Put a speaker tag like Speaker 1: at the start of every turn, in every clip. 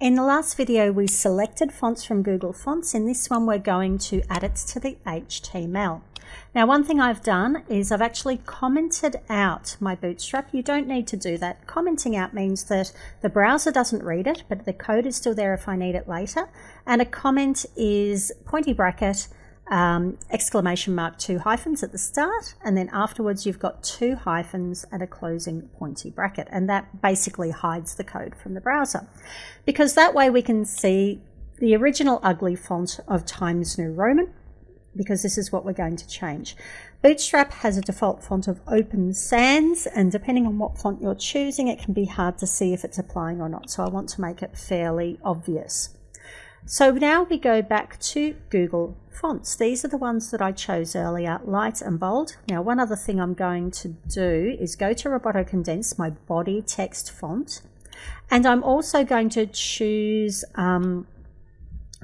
Speaker 1: In the last video, we selected fonts from Google Fonts. In this one, we're going to add it to the HTML. Now, one thing I've done is I've actually commented out my Bootstrap. You don't need to do that. Commenting out means that the browser doesn't read it, but the code is still there if I need it later. And a comment is pointy bracket, um, exclamation mark, two hyphens at the start, and then afterwards you've got two hyphens and a closing pointy bracket, and that basically hides the code from the browser. Because that way we can see the original ugly font of Times New Roman, because this is what we're going to change. Bootstrap has a default font of Open Sans, and depending on what font you're choosing, it can be hard to see if it's applying or not, so I want to make it fairly obvious. So now we go back to Google Fonts. These are the ones that I chose earlier, light and bold. Now one other thing I'm going to do is go to Roboto Condensed, my body text font, and I'm also going to choose um,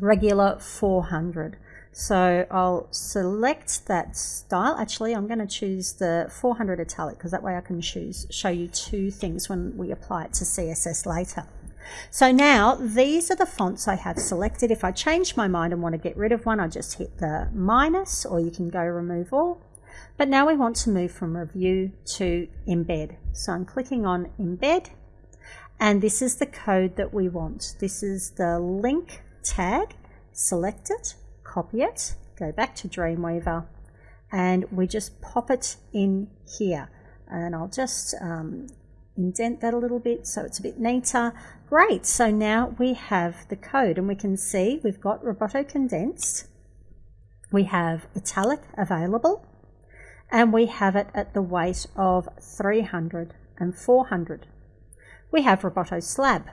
Speaker 1: regular 400. So I'll select that style. Actually, I'm going to choose the 400 italic because that way I can choose show you two things when we apply it to CSS later. So now these are the fonts I have selected. If I change my mind and want to get rid of one, I just hit the minus or you can go remove all. But now we want to move from review to embed. So I'm clicking on embed and this is the code that we want. This is the link tag. Select it, copy it, go back to Dreamweaver and we just pop it in here. And I'll just um, indent that a little bit so it's a bit neater. Great, so now we have the code and we can see we've got Roboto Condensed, we have italic available, and we have it at the weight of 300 and 400. We have Roboto Slab,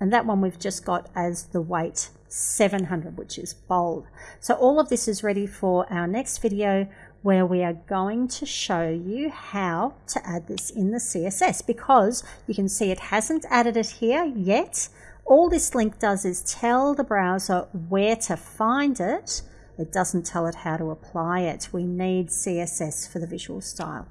Speaker 1: and that one we've just got as the weight 700, which is bold. So all of this is ready for our next video where we are going to show you how to add this in the CSS because you can see it hasn't added it here yet. All this link does is tell the browser where to find it. It doesn't tell it how to apply it. We need CSS for the visual style.